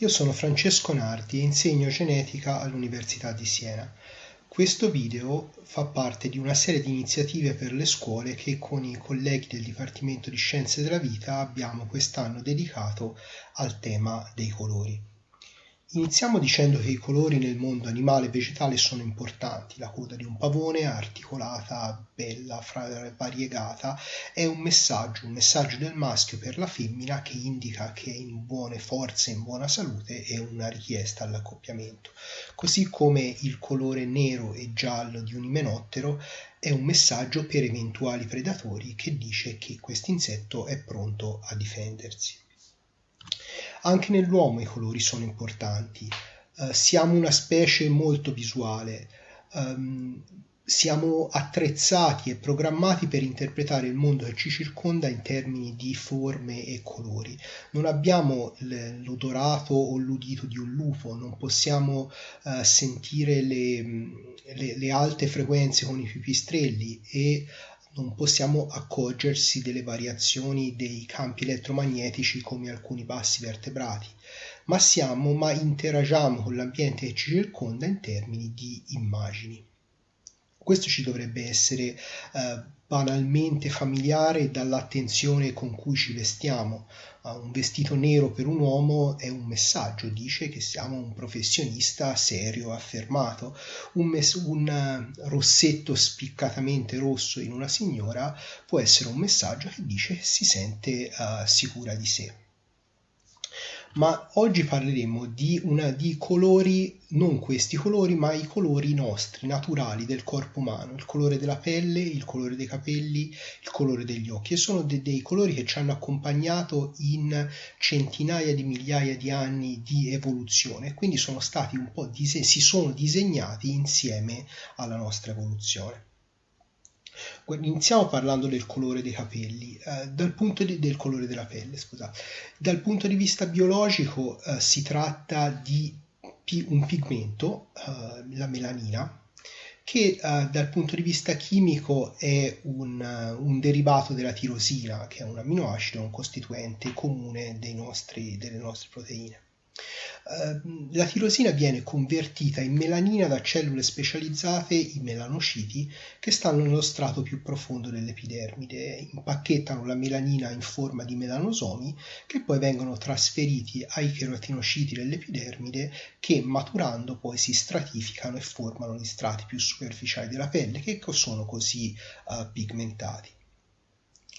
Io sono Francesco Nardi e insegno genetica all'Università di Siena. Questo video fa parte di una serie di iniziative per le scuole che con i colleghi del Dipartimento di Scienze della Vita abbiamo quest'anno dedicato al tema dei colori. Iniziamo dicendo che i colori nel mondo animale e vegetale sono importanti. La coda di un pavone, articolata, bella, variegata, è un messaggio, un messaggio del maschio per la femmina che indica che è in buone forze, in buona salute e una richiesta all'accoppiamento. Così come il colore nero e giallo di un imenottero è un messaggio per eventuali predatori che dice che questo insetto è pronto a difendersi. Anche nell'uomo i colori sono importanti. Uh, siamo una specie molto visuale. Um, siamo attrezzati e programmati per interpretare il mondo che ci circonda in termini di forme e colori. Non abbiamo l'odorato o l'udito di un lupo, non possiamo uh, sentire le, le, le, alte frequenze con i pipistrelli e non possiamo accorgersi delle variazioni dei campi elettromagnetici come alcuni bassi vertebrati, ma siamo, ma interagiamo con l'ambiente che ci circonda in termini di immagini. Questo ci dovrebbe essere eh, banalmente familiare dall'attenzione con cui ci vestiamo. Un vestito nero per un uomo è un messaggio, dice che siamo un professionista serio, affermato. Un, mes- un eh, rossetto spiccatamente rosso in una signora può essere un messaggio che dice che si sente uh, sicura di sé ma oggi parleremo di, una, di colori, non questi colori, ma i colori nostri, naturali del corpo umano, il colore della pelle, il colore dei capelli, il colore degli occhi, e sono de, dei colori che ci hanno accompagnato in centinaia di migliaia di anni di evoluzione, quindi sono stati un po' dise- si sono disegnati insieme alla nostra evoluzione. Iniziamo parlando del colore dei capelli, eh, dal punto di, del colore della pelle, scusate. Dal punto di vista biologico eh, si tratta di pi- un pigmento, eh, la melanina, che eh, dal punto di vista chimico è un, un, derivato della tirosina, che è un amminoacido, un costituente comune nostri, delle nostre proteine. Ehm, la tirosina viene convertita in melanina da cellule specializzate, i melanociti, che stanno nello strato più profondo dell'epidermide. Impacchettano la melanina in forma di melanosomi che poi vengono trasferiti ai cheratinociti dell'epidermide che maturando poi si stratificano e formano gli strati più superficiali della pelle che sono così uh, pigmentati.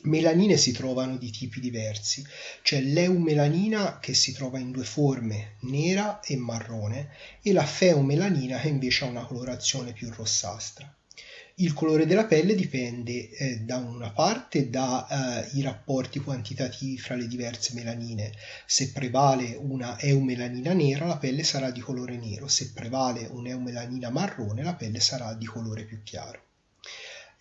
Melanine si trovano di tipi diversi, c'è l'eumelanina che si trova in due forme, nera e marrone, e la feumelanina che invece ha una colorazione più rossastra. Il colore della pelle dipende eh, da una parte dai eh, rapporti quantitativi fra le diverse melanine. Se prevale una eumelanina nera, la pelle sarà di colore nero, se prevale un'eumelanina marrone, la pelle sarà di colore più chiaro.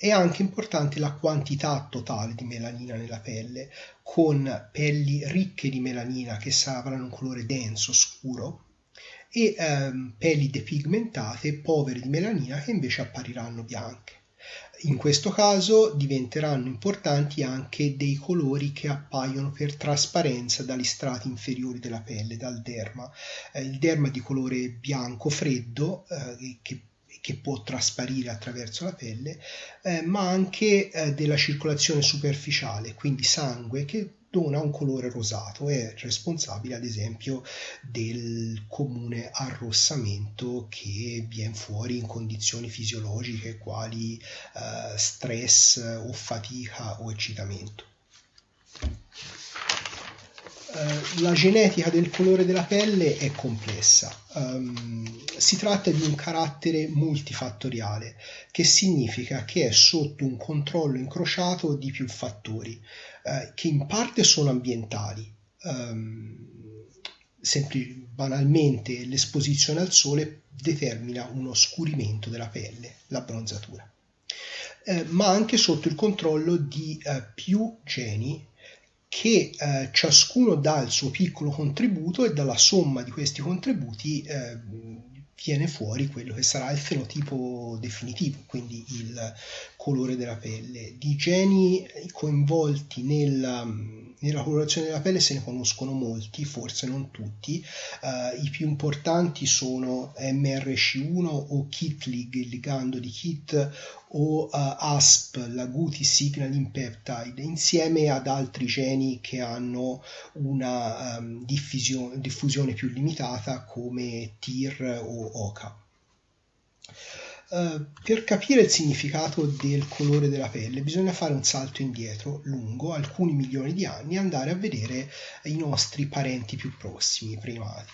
È anche importante la quantità totale di melanina nella pelle, con pelli ricche di melanina che avranno un colore denso, scuro, e ehm, pelli depigmentate, povere di melanina, che invece appariranno bianche. In questo caso diventeranno importanti anche dei colori che appaiono per trasparenza dagli strati inferiori della pelle, dal derma. Eh, il derma di colore bianco freddo, eh, che che può trasparire attraverso la pelle, eh, ma anche eh, della circolazione superficiale, quindi sangue che dona un colore rosato, è responsabile ad esempio del comune arrossamento che viene fuori in condizioni fisiologiche quali eh, stress o fatica o eccitamento. Uh, la genetica del colore della pelle è complessa. Um, si tratta di un carattere multifattoriale, che significa che è sotto un controllo incrociato di più fattori, uh, che in parte sono ambientali. Um, sempli- banalmente l'esposizione al sole determina un oscurimento della pelle, la bronzatura. Uh, ma anche sotto il controllo di più geni che eh, ciascuno dà il suo piccolo contributo e dalla somma di questi contributi eh, viene fuori quello che sarà il fenotipo definitivo, quindi il colore della pelle. Di geni coinvolti nella, nella colorazione della pelle se ne conoscono molti, forse non tutti. Uh, I più importanti sono MRC1 o KIT-LIG, il ligando di KIT, o uh, ASP, la Guti Signaling Peptide, insieme ad altri geni che hanno una um, diffusione più limitata come TIR o OCA. Uh, per capire il significato del colore della pelle bisogna fare un salto indietro lungo alcuni milioni di anni e andare a vedere i nostri parenti più prossimi, i primati.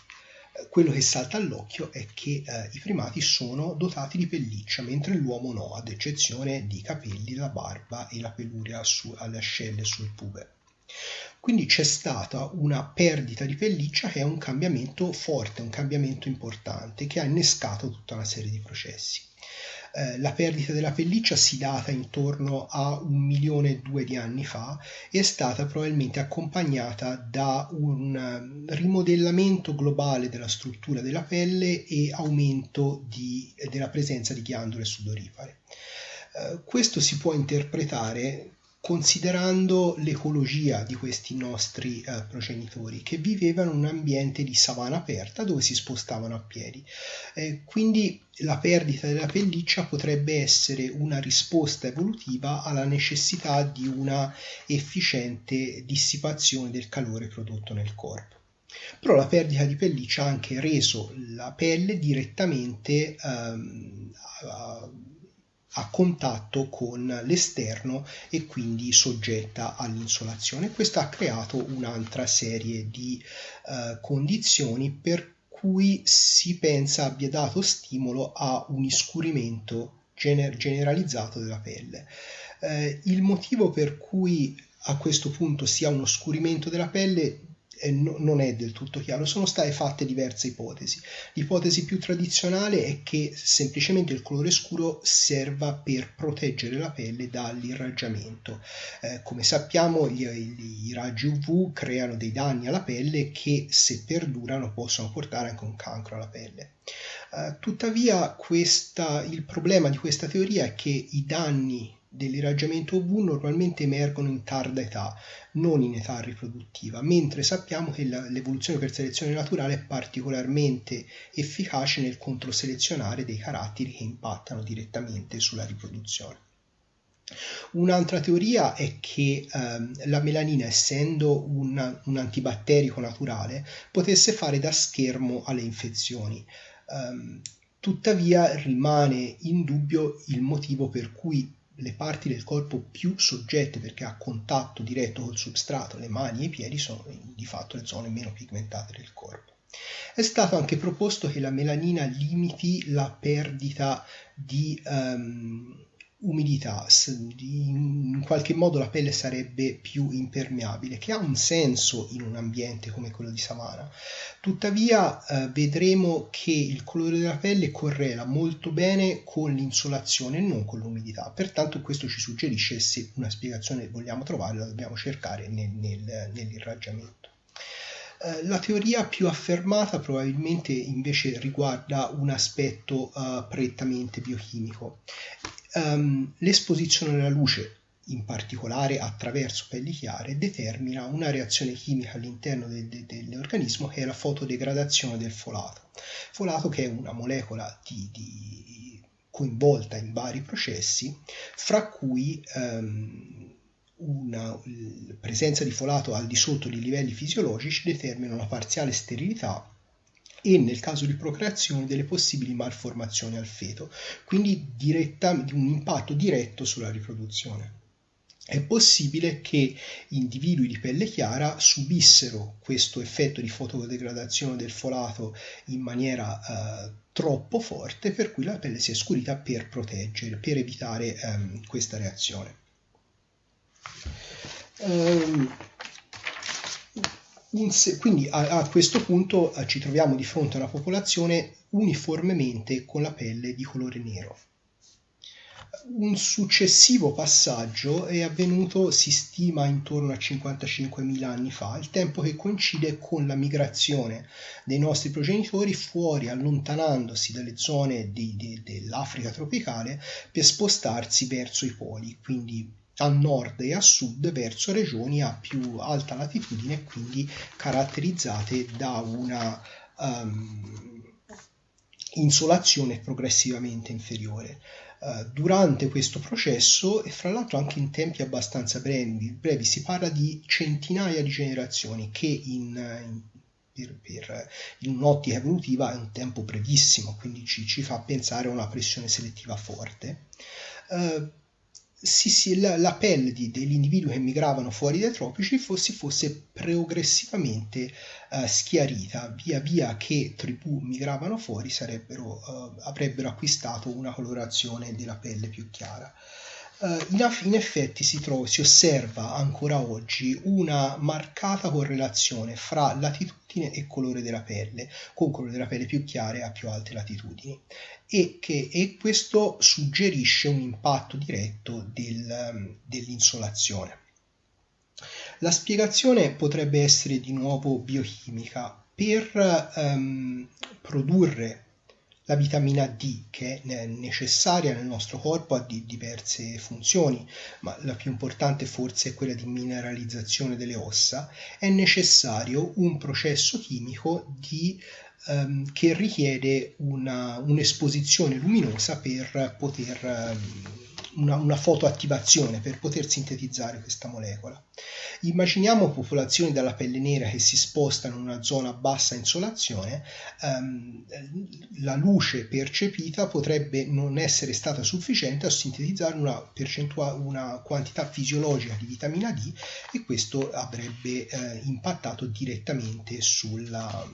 Uh, quello che salta all'occhio è che uh, i primati sono dotati di pelliccia, mentre l'uomo no, ad eccezione di capelli, la barba e la peluria su, alle ascelle sul pube. Quindi c'è stata una perdita di pelliccia che è un cambiamento forte, un cambiamento importante che ha innescato tutta una serie di processi. Eh, la perdita della pelliccia si data intorno a un milione e due di anni fa e è stata probabilmente accompagnata da un eh, rimodellamento globale della struttura della pelle e aumento di, della presenza di ghiandole sudorifere. Eh, questo si può interpretare considerando l'ecologia di questi nostri eh, progenitori che vivevano in un ambiente di savana aperta dove si spostavano a piedi. Eh, quindi la perdita della pelliccia potrebbe essere una risposta evolutiva alla necessità di una efficiente dissipazione del calore prodotto nel corpo. Però la perdita di pelliccia ha anche reso la pelle direttamente ehm, contatto con l'esterno e quindi soggetta all'insolazione. Questo ha creato un'altra serie di uh, condizioni per cui si pensa abbia dato stimolo a un iscurimento gener- generalizzato della pelle. Uh, il motivo per cui a questo punto si ha uno scurimento della pelle eh, no, non è del tutto chiaro, sono state fatte diverse ipotesi. L'ipotesi più tradizionale è che semplicemente il colore scuro serva per proteggere la pelle dall'irraggiamento. Eh, come sappiamo gli, gli, i raggi UV creano dei danni alla pelle che se perdurano possono portare anche un cancro alla pelle. Uh, tuttavia questa, il problema di questa teoria è che i danni dell'irraggiamento UV normalmente emergono in tarda età, non in età riproduttiva, mentre sappiamo che la, l'evoluzione per selezione naturale è particolarmente efficace nel controselezionare dei caratteri che impattano direttamente sulla riproduzione. Un'altra teoria è che ehm, la melanina, essendo un, un, antibatterico naturale, potesse fare da schermo alle infezioni. Um, tuttavia rimane in dubbio il motivo per cui le parti del corpo più soggette perché ha contatto diretto col substrato, le mani e i piedi, sono di fatto le zone meno pigmentate del corpo. È stato anche proposto che la melanina limiti la perdita di um, umidità, in qualche modo la pelle sarebbe più impermeabile, che ha un senso in un ambiente come quello di savana. Tuttavia eh, vedremo che il colore della pelle correla molto bene con l'insolazione e non con l'umidità, pertanto questo ci suggerisce se una spiegazione vogliamo trovare la dobbiamo cercare nel, nel, nell'irraggiamento. Eh, la teoria più affermata probabilmente invece riguarda un aspetto uh, prettamente biochimico um, l'esposizione alla luce, in particolare attraverso pelli chiare, determina una reazione chimica all'interno de- de- dell'organismo che è la fotodegradazione del folato. Folato che è una molecola di, di coinvolta in vari processi, fra cui um, una presenza di folato al di sotto dei livelli fisiologici determina una parziale sterilità e nel caso di procreazione delle possibili malformazioni al feto, quindi diretta, un impatto diretto sulla riproduzione. È possibile che individui di pelle chiara subissero questo effetto di fotodegradazione del folato in maniera eh, troppo forte, per cui la pelle si è scurita per proteggere, per evitare ehm, questa reazione. Um, quindi a, a, questo punto eh, ci troviamo di fronte a una popolazione uniformemente con la pelle di colore nero. Un successivo passaggio è avvenuto, si stima, intorno a 55.000 anni fa, il tempo che coincide con la migrazione dei nostri progenitori fuori, allontanandosi dalle zone di, di, dell'Africa tropicale per spostarsi verso i poli, quindi a nord e a sud verso regioni a più alta latitudine quindi caratterizzate da una um, insolazione progressivamente inferiore. Uh, durante questo processo, e fra l'altro anche in tempi abbastanza brevi, brevi si parla di centinaia di generazioni che in, in per, per, in un'ottica evolutiva è un tempo brevissimo, quindi ci, ci fa pensare a una pressione selettiva forte. Uh, si, si, la, la, pelle di, degli individui che migravano fuori dai tropici fosse, fosse progressivamente uh, schiarita, via via che tribù migravano fuori uh, avrebbero acquistato una colorazione della pelle più chiara. Uh, in, effetti si, trova, si, osserva ancora oggi una marcata correlazione fra latitudine e colore della pelle, con colore della pelle più chiare a più alte latitudini, e, che, e questo suggerisce un impatto diretto del, dell'insolazione. La spiegazione potrebbe essere di nuovo biochimica. Per um, produrre la vitamina D che è necessaria nel nostro corpo ha diverse funzioni, ma la più importante forse è quella di mineralizzazione delle ossa, è necessario un processo chimico di, um, che richiede una, un'esposizione luminosa per poter um, una, una fotoattivazione per poter sintetizzare questa molecola. Immaginiamo popolazioni dalla pelle nera che si spostano in una zona a bassa insolazione, ehm, la luce percepita potrebbe non essere stata sufficiente a sintetizzare una, una quantità fisiologica di vitamina D e questo avrebbe eh, impattato direttamente sulla,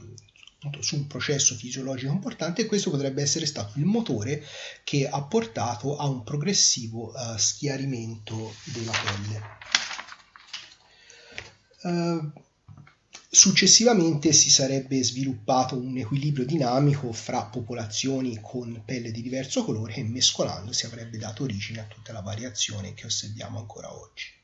su un processo fisiologico importante e questo potrebbe essere stato il motore che ha portato a un progressivo uh, schiarimento della pelle. Uh, successivamente si sarebbe sviluppato un equilibrio dinamico fra popolazioni con pelle di diverso colore che mescolandosi avrebbe dato origine a tutta la variazione che osserviamo ancora oggi.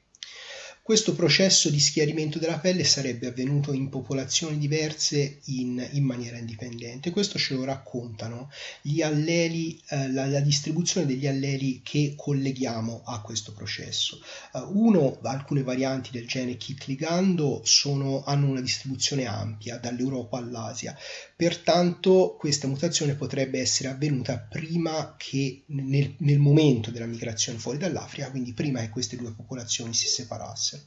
Questo processo di schiarimento della pelle sarebbe avvenuto in popolazioni diverse in, in maniera indipendente. Questo ce lo raccontano alleli, eh, la, la, distribuzione degli alleli che colleghiamo a questo processo. Uh, uno, alcune varianti del gene KIT ligando sono, hanno una distribuzione ampia dall'Europa all'Asia, pertanto questa mutazione potrebbe essere avvenuta prima che nel, nel momento della migrazione fuori dall'Africa, quindi prima che queste due popolazioni si separassero.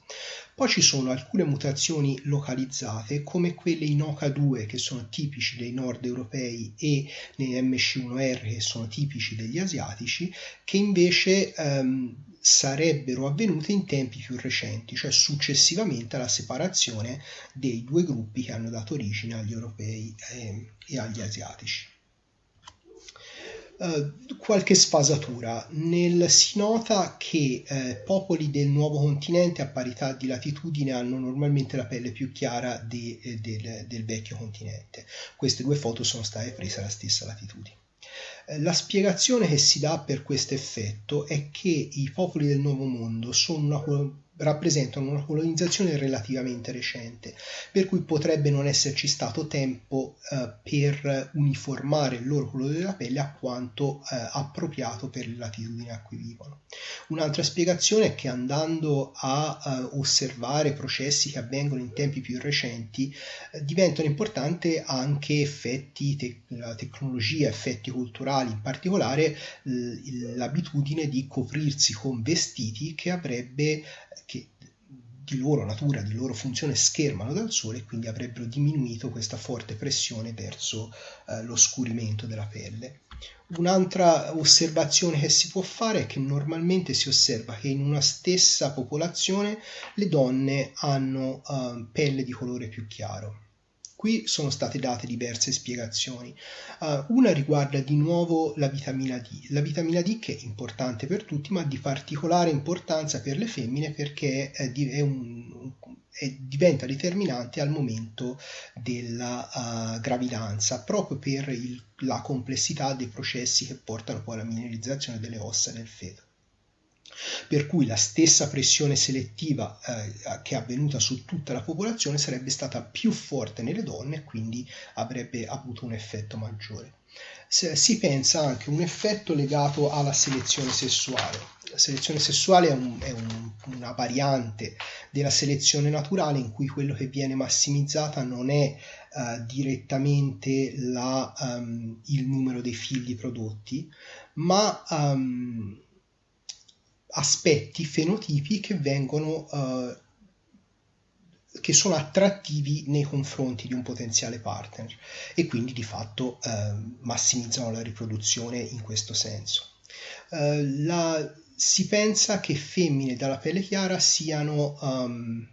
Poi ci sono alcune mutazioni localizzate come quelle in OCA2 che sono tipici dei nord europei e nei MC1R che sono tipici degli asiatici che invece ehm, sarebbero avvenute in tempi più recenti, cioè successivamente alla separazione dei due gruppi che hanno dato origine agli europei e, e agli asiatici. Eh, qualche sfasatura. Nel, si nota che eh, popoli del nuovo continente a parità di latitudine hanno normalmente la pelle più chiara de, eh, del, del vecchio continente. Queste due foto sono state prese alla stessa latitudine. Eh, la spiegazione che si dà per questo effetto è che i popoli del Nuovo Mondo sono una rappresentano una colonizzazione relativamente recente, per cui potrebbe non esserci stato tempo eh, per uniformare il loro colore della pelle a quanto eh, appropriato per le latitudini a cui vivono. Un'altra spiegazione è che andando a eh, osservare processi che avvengono in tempi più recenti, eh, diventano importanti anche effetti, te- la tecnologia, effetti culturali, in particolare l'abitudine di coprirsi con vestiti che avrebbe che di loro natura, di loro funzione schermano dal sole e quindi avrebbero diminuito questa forte pressione verso eh, l'oscurimento della pelle. Un'altra osservazione che si può fare è che normalmente si osserva che in una stessa popolazione le donne hanno uh, pelle di colore più chiaro Qui sono state date diverse spiegazioni. Uh, una riguarda di nuovo la vitamina D. La vitamina D che è importante per tutti, ma di particolare importanza per le femmine perché è, è un, è, diventa determinante al momento della uh, gravidanza, proprio per il, la complessità dei processi che portano poi alla mineralizzazione delle ossa del feto per cui la stessa pressione selettiva eh, che è avvenuta su tutta la popolazione sarebbe stata più forte nelle donne e quindi avrebbe avuto un effetto maggiore. Se, si pensa anche a un effetto legato alla selezione sessuale. La selezione sessuale è, un, è un, una variante della selezione naturale in cui quello che viene massimizzata non è uh, direttamente la, um, il numero dei figli prodotti, ma um, aspetti, fenotipi che vengono uh, che sono attrattivi nei confronti di un potenziale partner e quindi di fatto uh, massimizzano la riproduzione in questo senso. Uh, la, si pensa che femmine dalla pelle chiara siano um,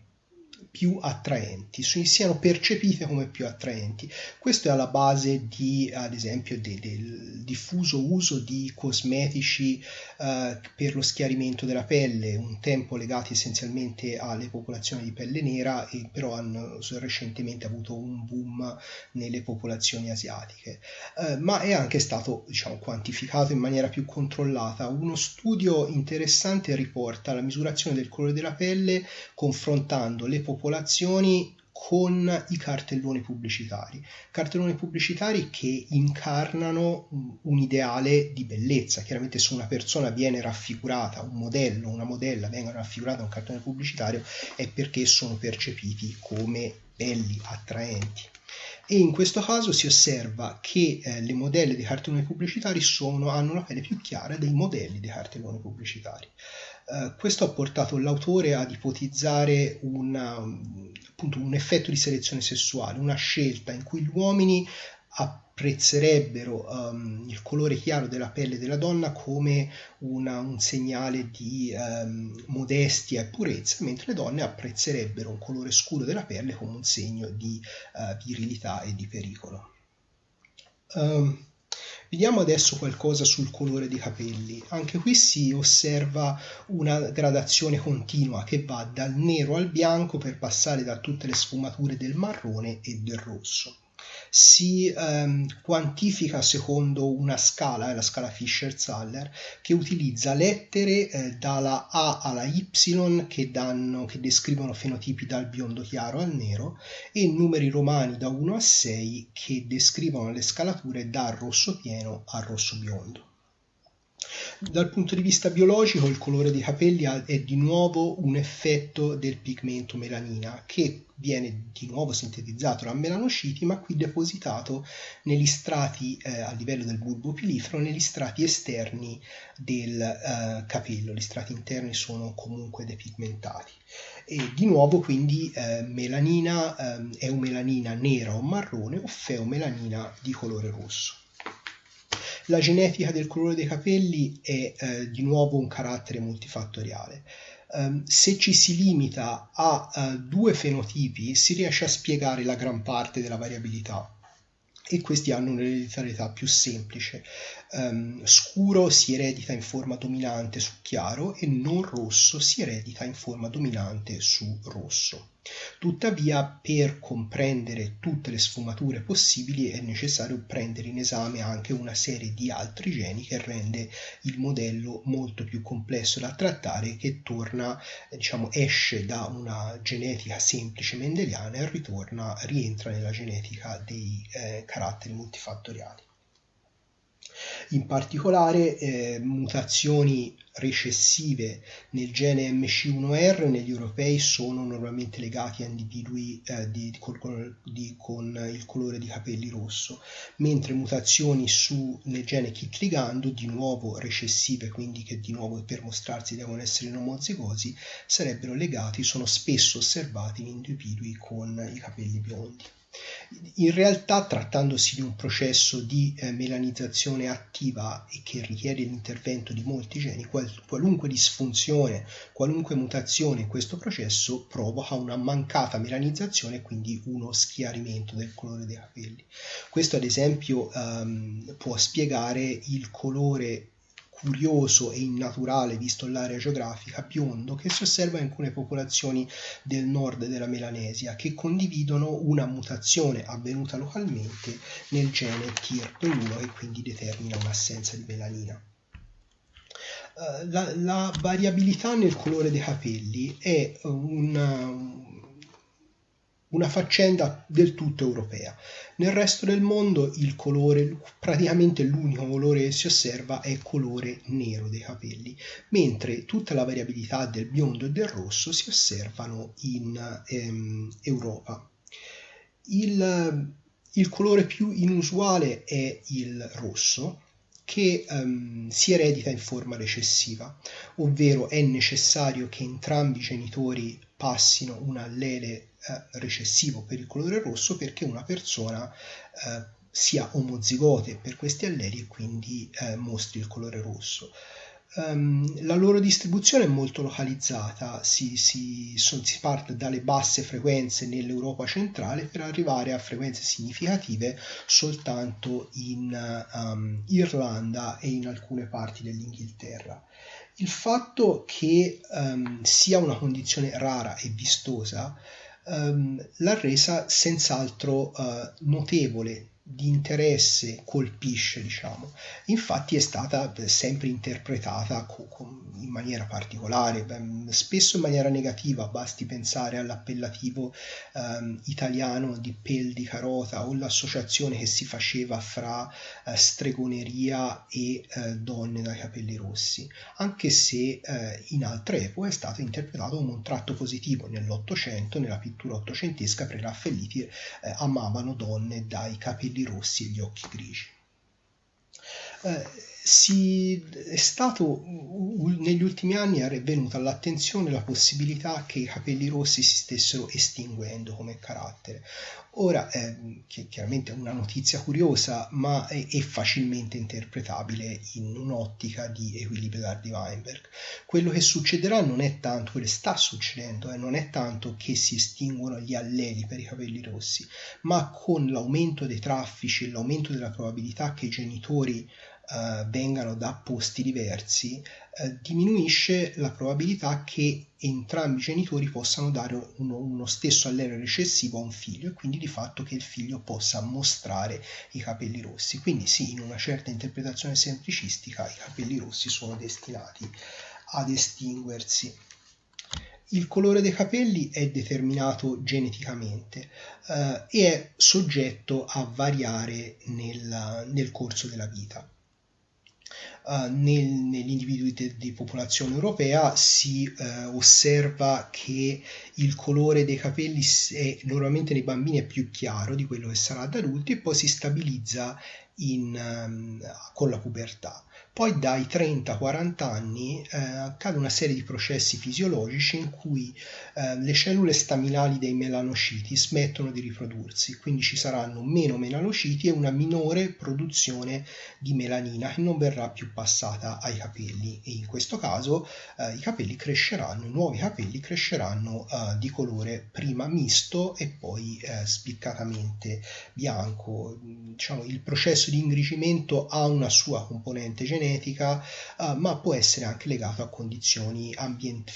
più attraenti, siano percepite come più attraenti. Questo è alla base di, ad esempio, de, del diffuso uso di cosmetici eh, per lo schiarimento della pelle, un tempo legati essenzialmente alle popolazioni di pelle nera, e però hanno recentemente avuto un boom nelle popolazioni asiatiche. Eh, ma è anche stato diciamo, quantificato in maniera più controllata. Uno studio interessante riporta la misurazione del colore della pelle confrontando le popolazioni popolazioni con i cartelloni pubblicitari, cartelloni pubblicitari che incarnano un ideale di bellezza. Chiaramente se una persona viene raffigurata, un modello, una modella vengono raffigurate in un cartellone pubblicitario è perché sono percepiti come belli, attraenti. E in questo caso si osserva che eh, le modelle dei cartelloni pubblicitari sono, hanno la pelle più chiara dei modelli dei cartelloni pubblicitari. Eh, questo ha portato l'autore ad ipotizzare una, appunto, un effetto di selezione sessuale, una scelta in cui gli uomini apprezzerebbero um, il colore chiaro della pelle della donna come una, un segnale di um, modestia e purezza, mentre le donne apprezzerebbero un colore scuro della pelle come un segno di uh, virilità e di pericolo. Um, Vediamo adesso qualcosa sul colore dei capelli. Anche qui si osserva una gradazione continua che va dal nero al bianco per passare da tutte le sfumature del marrone e del rosso si ehm, quantifica secondo una scala, la scala Fischer-Zaller, che utilizza lettere eh, dalla A alla Y che, danno, che descrivono fenotipi dal biondo chiaro al nero e numeri romani da 1 a 6 che descrivono le scalature dal rosso pieno al rosso biondo. Dal punto di vista biologico il colore dei capelli è di nuovo un effetto del pigmento melanina che viene di nuovo sintetizzato da melanociti ma qui depositato negli strati eh, a livello del bulbo pilifero negli strati esterni del eh, capello. Gli strati interni sono comunque depigmentati. E di nuovo quindi eh, melanina eh, è un melanina nera o marrone o feomelanina di colore rosso la genetica del colore dei capelli è eh, di nuovo un carattere multifattoriale. Um, se ci si limita a uh, due fenotipi si riesce a spiegare la gran parte della variabilità e questi hanno un'ereditarietà più semplice. Um, scuro si eredita in forma dominante su chiaro e non rosso si eredita in forma dominante su rosso. Tuttavia, per comprendere tutte le sfumature possibili è necessario prendere in esame anche una serie di altri geni che rende il modello molto più complesso da trattare che torna, diciamo, esce da una genetica semplice mendeliana e ritorna, rientra nella genetica dei eh, caratteri multifattoriali. In particolare eh, mutazioni recessive nel gene MC1R negli europei sono normalmente legati a individui eh, di, con, di, con, il colore di capelli rosso, mentre mutazioni su, nel gene KIT ligando, di nuovo recessive, quindi che di nuovo per mostrarsi devono essere non omozigosi, sarebbero legati, sono spesso osservati in individui con i capelli biondi. In realtà, trattandosi di un processo di eh, melanizzazione attiva e che richiede l'intervento di molti geni, qual- qualunque disfunzione, qualunque mutazione in questo processo provoca una mancata melanizzazione e quindi uno schiarimento del colore dei capelli. Questo ad esempio ehm, può spiegare il colore curioso e innaturale, visto l'area geografica, biondo che si osserva in alcune popolazioni del nord della Melanesia che condividono una mutazione avvenuta localmente nel gene TIRP1 e quindi determina un'assenza di melanina. Eh, la, la, variabilità nel colore dei capelli è un, una faccenda del tutto europea. Nel resto del mondo il colore, praticamente l'unico colore che si osserva è il colore nero dei capelli, mentre tutta la variabilità del biondo e del rosso si osservano in ehm, Europa. Il, il colore più inusuale è il rosso, che um, si eredita in forma recessiva, ovvero è necessario che entrambi i genitori passino un allele recessivo per il colore rosso perché una persona eh, sia omozigote per questi alleli e quindi eh, mostri il colore rosso. Um, la loro distribuzione è molto localizzata, si, si, son, si, parte dalle basse frequenze nell'Europa centrale per arrivare a frequenze significative soltanto in um, Irlanda e in alcune parti dell'Inghilterra. Il fatto che um, sia una condizione rara e vistosa l'ha resa senz'altro uh, notevole di interesse colpisce, diciamo. Infatti è stata sempre interpretata in maniera particolare, spesso in maniera negativa, basti pensare all'appellativo ehm, italiano di pel di carota o l'associazione che si faceva fra eh, stregoneria e eh, donne dai capelli rossi, anche se eh, in altre epoche è stato interpretato come un tratto positivo. Nell'Ottocento, nella pittura ottocentesca, pre-Raffaelliti eh, amavano donne dai capelli capelli rossi e gli occhi grigi. Eh, si, è stato negli ultimi anni è venuta all'attenzione la possibilità che i capelli rossi si stessero estinguendo come carattere. Ora, eh, che chiaramente è una notizia curiosa, ma è, è facilmente interpretabile in un'ottica di equilibrio Dardy-Weinberg. Quello che succederà non è tanto, quello che sta succedendo, eh, non è tanto che si estinguono gli alleli per i capelli rossi, ma con l'aumento dei traffici e l'aumento della probabilità che i genitori eh, vengano da posti diversi, eh, diminuisce la probabilità che entrambi i genitori possano dare uno, uno stesso allele recessivo a un figlio e quindi di fatto che il figlio possa mostrare i capelli rossi. Quindi sì, in una certa interpretazione semplicistica i capelli rossi sono destinati ad estinguersi. Il colore dei capelli è determinato geneticamente eh, e è soggetto a variare nel, nel corso della vita uh, nel, negli individui de, di popolazione europea si uh, osserva che il colore dei capelli è, normalmente nei bambini è più chiaro di quello che sarà ad adulti e poi si stabilizza in, um, con la pubertà. Poi dai 30-40 anni eh, accade una serie di processi fisiologici in cui eh, le cellule staminali dei melanociti smettono di riprodursi, quindi ci saranno meno melanociti e una minore produzione di melanina che non verrà più passata ai capelli e in questo caso eh, i capelli cresceranno, i nuovi capelli cresceranno eh, di colore prima misto e poi eh, spiccatamente bianco. Diciamo, il processo di ingrigimento ha una sua componente genetica uh, ma può essere anche legato a condizioni ambient-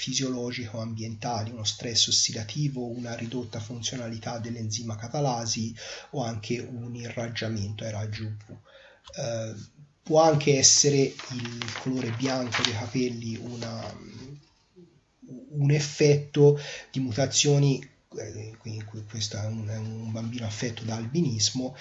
o ambientali, uno stress ossidativo, una ridotta funzionalità dell'enzima catalasi o anche un irraggiamento ai raggi UV. Uh, può anche essere il colore bianco dei capelli una, un effetto di mutazioni eh, quindi questo è un, è un, bambino affetto da albinismo,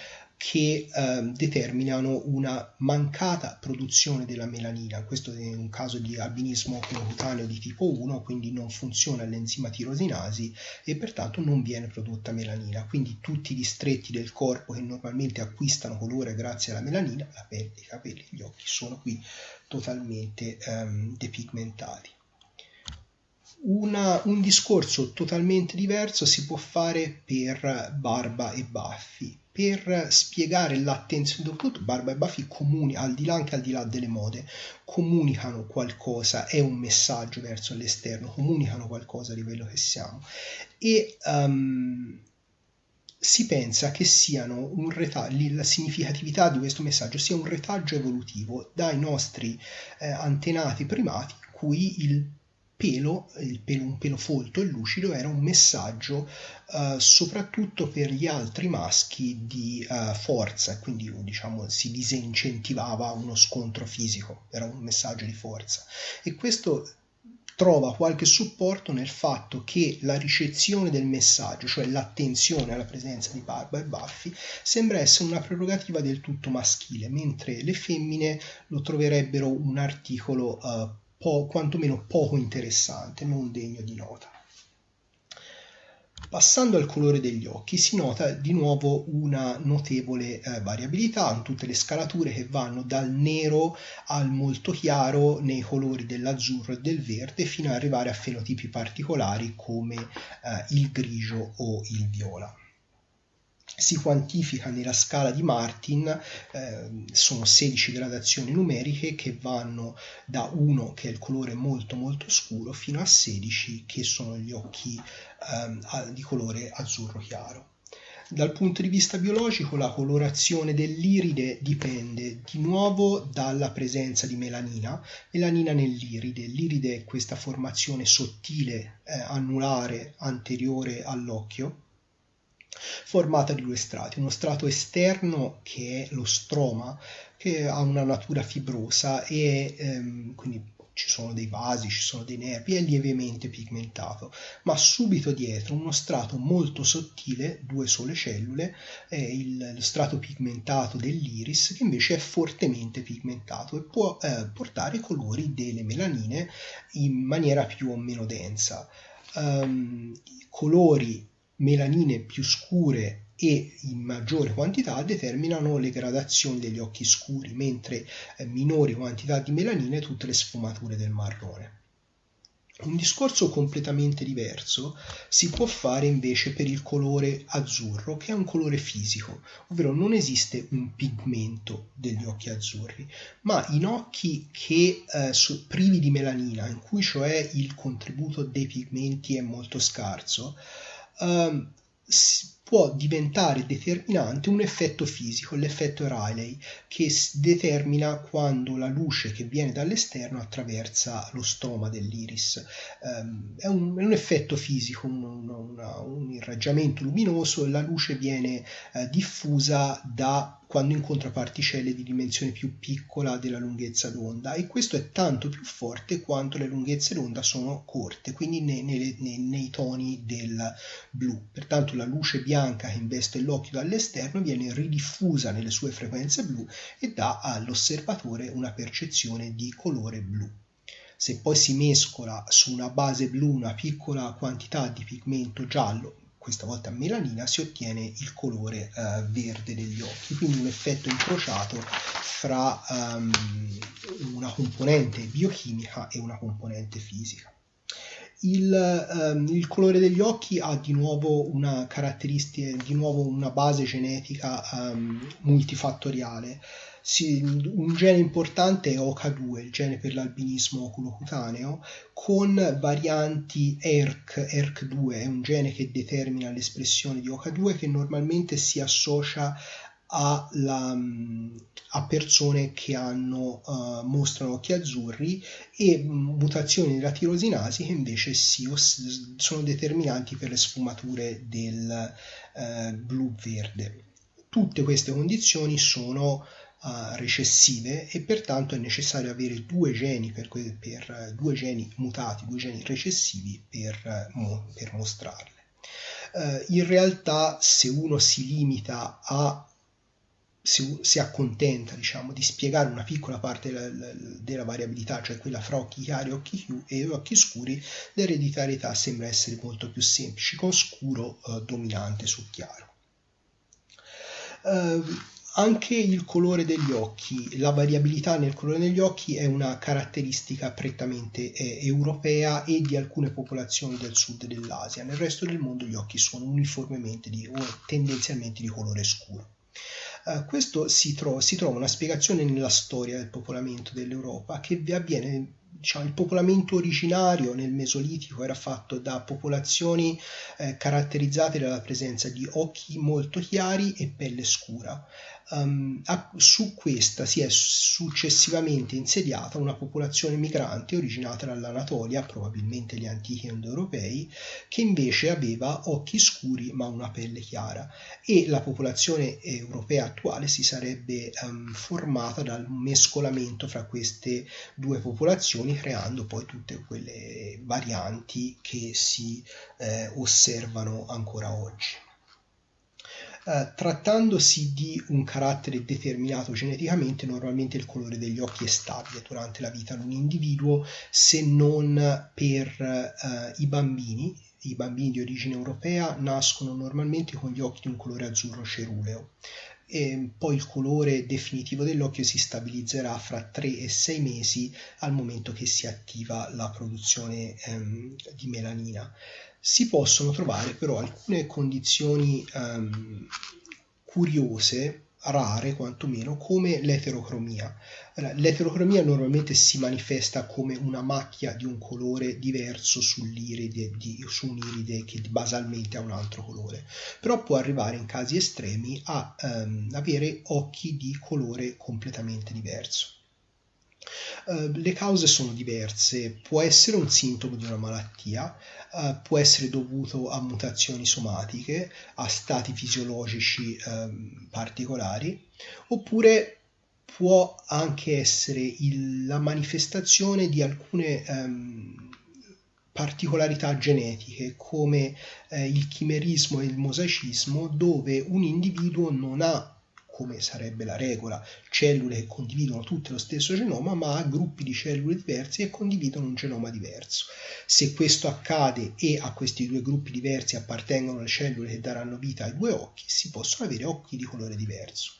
che eh, determinano una mancata produzione della melanina. Questo è un caso di albinismo cutaneo di tipo 1, quindi non funziona l'enzima tirosinasi e pertanto non viene prodotta melanina. Quindi tutti i distretti del corpo che normalmente acquistano colore grazie alla melanina, la pelle, i capelli, gli occhi, sono qui totalmente ehm, depigmentati Una, un discorso totalmente diverso si può fare per Barba e Baffi. Per spiegare l'attenzione, dopo Barba e Baffi comuni, al di là anche al di là delle mode, comunicano qualcosa, è un messaggio verso l'esterno, comunicano qualcosa di quello che siamo. E um, si pensa che siano un retaggio, la significatività di questo messaggio sia un retaggio evolutivo dai nostri eh, antenati primati, cui il pelo, pelo, un pelo folto e lucido era un messaggio uh, soprattutto per gli altri maschi di uh, forza, quindi diciamo si disincentivava uno scontro fisico, era un messaggio di forza. E questo trova qualche supporto nel fatto che la ricezione del messaggio, cioè l'attenzione alla presenza di barba e baffi, sembra essere una prerogativa del tutto maschile, mentre le femmine lo troverebbero un articolo uh, po- quantomeno poco interessante, non degno di nota. Passando al colore degli occhi si nota di nuovo una notevole eh, variabilità in tutte le scalature che vanno dal nero al molto chiaro nei colori dell'azzurro e del verde fino ad arrivare a fenotipi particolari come eh, il grigio o il viola si quantifica nella scala di Martin, eh, sono 16 gradazioni numeriche che vanno da 1 che è il colore molto molto scuro fino a 16 che sono gli occhi eh, di colore azzurro chiaro. Dal punto di vista biologico la colorazione dell'iride dipende di nuovo dalla presenza di melanina, melanina nell'iride. L'iride è questa formazione sottile eh, annulare anteriore all'occhio formata di due strati, uno strato esterno che è lo stroma, che ha una natura fibrosa e ehm, quindi ci sono dei vasi, ci sono dei nervi, è lievemente pigmentato, ma subito dietro uno strato molto sottile, due sole cellule, è il, lo strato pigmentato dell'iris che invece è fortemente pigmentato e può eh, portare colori delle melanine in maniera più o meno densa. Um, colori melanine più scure e in maggiore quantità determinano le gradazioni degli occhi scuri, mentre eh, minori quantità di melanine tutte le sfumature del marrone. Un discorso completamente diverso si può fare invece per il colore azzurro, che è un colore fisico, ovvero non esiste un pigmento degli occhi azzurri, ma in occhi che eh, privi di melanina, in cui cioè il contributo dei pigmenti è molto scarso, um, può diventare determinante un effetto fisico, l'effetto Rayleigh, che determina quando la luce che viene dall'esterno attraversa lo stroma dell'iris. Um, è, un, è, un, effetto fisico, un, un, un irraggiamento luminoso, la luce viene uh, diffusa da quando incontra particelle di dimensione più piccola della lunghezza d'onda e questo è tanto più forte quanto le lunghezze d'onda sono corte, quindi nei, nei, nei toni del blu. Pertanto la luce bianca che investe l'occhio dall'esterno viene ridiffusa nelle sue frequenze blu e dà all'osservatore una percezione di colore blu. Se poi si mescola su una base blu una piccola quantità di pigmento giallo, questa volta melanina, si ottiene il colore uh, verde degli occhi, quindi un effetto incrociato fra um, una componente biochimica e una componente fisica. Il, um, il, colore degli occhi ha di nuovo una caratteristica, di nuovo una base genetica um, multifattoriale. Si, un gene importante è OCA2, il gene per l'albinismo oculocutaneo, con varianti ERK, ERK2 è un gene che determina l'espressione di OCA2 che normalmente si associa alla, a persone che hanno, uh, mostrano occhi azzurri e mutazioni della tirosinasi che invece si, sono determinanti per le sfumature del uh, blu-verde. Tutte queste condizioni sono uh, recessive e pertanto è necessario avere due geni, per, per, due geni mutati, due geni recessivi per, per mostrarle. Uh, in realtà se uno si limita a si, si accontenta diciamo, di spiegare una piccola parte della, della, variabilità, cioè quella fra occhi chiari occhi, e occhi scuri, l'ereditarietà sembra essere molto più semplice, con scuro uh, dominante su chiaro. Uh, anche il colore degli occhi, la variabilità nel colore degli occhi è una caratteristica prettamente eh, europea e di alcune popolazioni del sud dell'Asia. Nel resto del mondo gli occhi sono uniformemente di, o tendenzialmente di colore scuro. Uh, questo si, tro- si, trova una spiegazione nella storia del popolamento dell'Europa che avviene diciamo, il popolamento originario nel Mesolitico era fatto da popolazioni eh, caratterizzate dalla presenza di occhi molto chiari e pelle scura. Um, a, su questa si è successivamente insediata una popolazione migrante originata dall'Anatolia, probabilmente gli antichi indoeuropei, che invece aveva occhi scuri ma una pelle chiara e la popolazione europea attuale si sarebbe um, formata dal mescolamento fra queste due popolazioni creando poi tutte quelle varianti che si eh, osservano ancora oggi. Uh, trattandosi di un carattere determinato geneticamente, normalmente il colore degli occhi è stabile durante la vita di un individuo, se non per uh, i bambini. I bambini di origine europea nascono normalmente con gli occhi di un colore azzurro ceruleo e poi il colore definitivo dell'occhio si stabilizzerà fra 3 e 6 mesi al momento che si attiva la produzione ehm, di melanina. Si possono trovare però alcune condizioni ehm, curiose rare quantomeno come l'eterocromia. L'eterocromia normalmente si manifesta come una macchia di un colore diverso sull'iride, di, su un'iride che basalmente ha un altro colore, però può arrivare in casi estremi a ehm, avere occhi di colore completamente diverso. Uh, le cause sono diverse, può essere un sintomo di una malattia, uh, può essere dovuto a mutazioni somatiche, a stati fisiologici um, particolari, oppure può anche essere il, la manifestazione di alcune um, particolarità genetiche come eh, il chimerismo e il mosaicismo dove un individuo non ha come sarebbe la regola, cellule che condividono tutte lo stesso genoma, ma gruppi di cellule diversi e condividono un genoma diverso. Se questo accade e a questi due gruppi diversi appartengono le cellule che daranno vita ai due occhi, si possono avere occhi di colore diverso.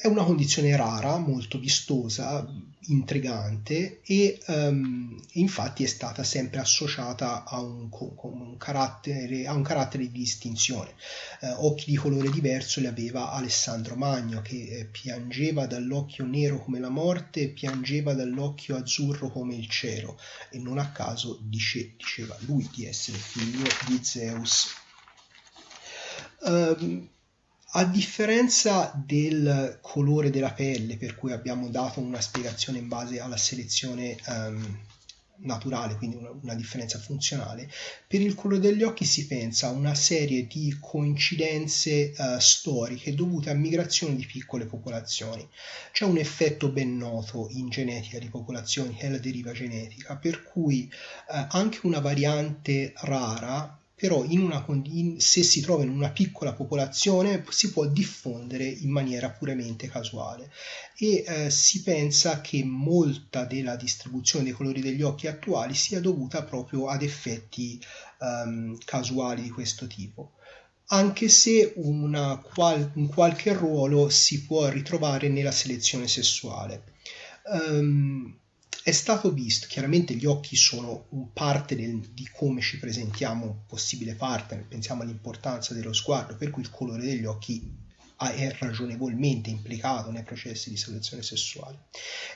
È una condizione rara, molto vistosa, intrigante e um, infatti è stata sempre associata a un, un, carattere, a un carattere, di distinzione. Uh, occhi di colore diverso li aveva Alessandro Magno che eh, piangeva dall'occhio nero come la morte piangeva dall'occhio azzurro come il cielo e non a caso dice, diceva lui di essere figlio di Zeus. Um, a differenza del colore della pelle, per cui abbiamo dato una spiegazione in base alla selezione um, naturale, quindi una, una, differenza funzionale, per il colore degli occhi si pensa a una serie di coincidenze uh, storiche dovute a migrazioni di piccole popolazioni. C'è un effetto ben noto in genetica di popolazioni che è la deriva genetica, per cui uh, anche una variante rara però una, in, se si trova in una piccola popolazione si può diffondere in maniera puramente casuale e eh, si pensa che molta della distribuzione dei colori degli occhi attuali sia dovuta proprio ad effetti um, casuali di questo tipo anche se qual, un qualche ruolo si può ritrovare nella selezione sessuale. Um, è stato visto, chiaramente gli occhi sono parte del, di come ci presentiamo un possibile partner, pensiamo all'importanza dello sguardo, per cui il colore degli occhi è ragionevolmente implicato nei processi di selezione sessuale.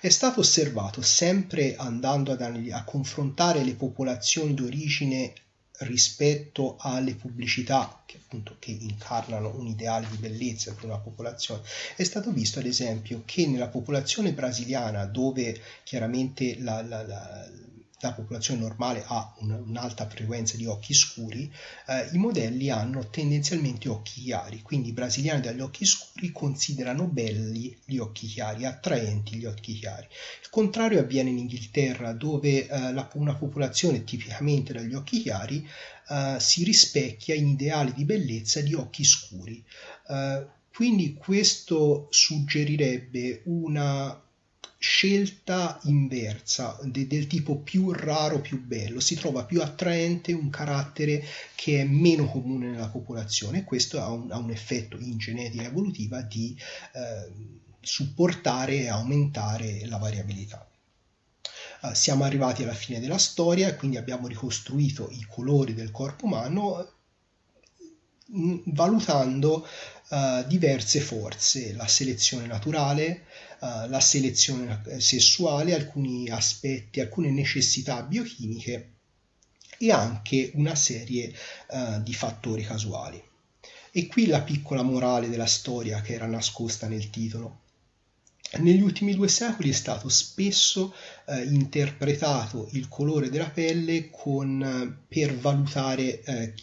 È stato osservato sempre andando ad, a confrontare le popolazioni d'origine rispetto alle pubblicità che appunto che incarnano un ideale di bellezza per una popolazione. È stato visto ad esempio che nella popolazione brasiliana dove chiaramente la, la, la la popolazione normale ha un, un'alta frequenza di occhi scuri, eh, i modelli hanno tendenzialmente occhi chiari, quindi i brasiliani dagli occhi scuri considerano belli gli occhi chiari, attraenti gli occhi chiari. Il contrario avviene in Inghilterra dove eh, la, una popolazione tipicamente dagli occhi chiari eh, si rispecchia in ideali di bellezza di occhi scuri. Eh, quindi questo suggerirebbe una scelta inversa de, del tipo più raro, più bello, si trova più attraente un carattere che è meno comune nella popolazione e questo ha un, ha un effetto in genetica evolutiva di eh, supportare e aumentare la variabilità. Uh, siamo arrivati alla fine della storia e quindi abbiamo ricostruito i colori del corpo umano valutando uh, diverse forze, la selezione naturale, uh, la selezione sessuale, alcuni aspetti, alcune necessità biochimiche e anche una serie uh, di fattori casuali. E qui la piccola morale della storia che era nascosta nel titolo. Negli ultimi due secoli è stato spesso eh, interpretato il colore della pelle con, per valutare eh,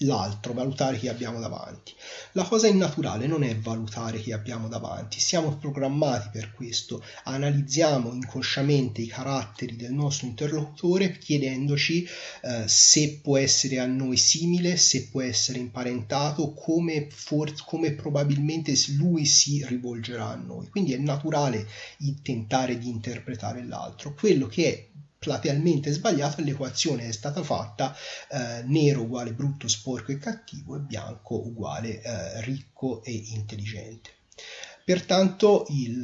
l'altro, valutare chi abbiamo davanti. La cosa innaturale non è valutare chi abbiamo davanti, siamo programmati per questo, analizziamo inconsciamente i caratteri del nostro interlocutore chiedendoci eh, se può essere a noi simile, se può essere imparentato, come, for- come probabilmente lui si rivolgerà a noi. Quindi è naturale tentare di interpretare l'altro. Quello che è platealmente sbagliato e l'equazione è stata fatta eh, nero uguale brutto, sporco e cattivo e bianco uguale eh, ricco e intelligente. Pertanto il,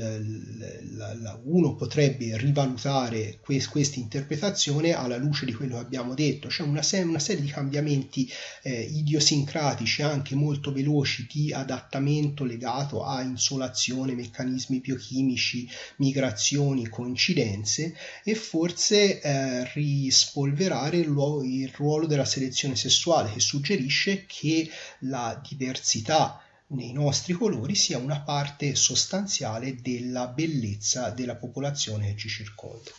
la, la, uno potrebbe rivalutare questa interpretazione alla luce di quello che abbiamo detto, c'è una, se- una serie di cambiamenti eh, idiosincratici anche molto veloci di adattamento legato a insolazione, meccanismi biochimici, migrazioni, coincidenze e forse eh, rispolverare il, il ruolo della selezione sessuale che suggerisce che la diversità nei nostri colori sia una parte sostanziale della bellezza della popolazione che ci circonda.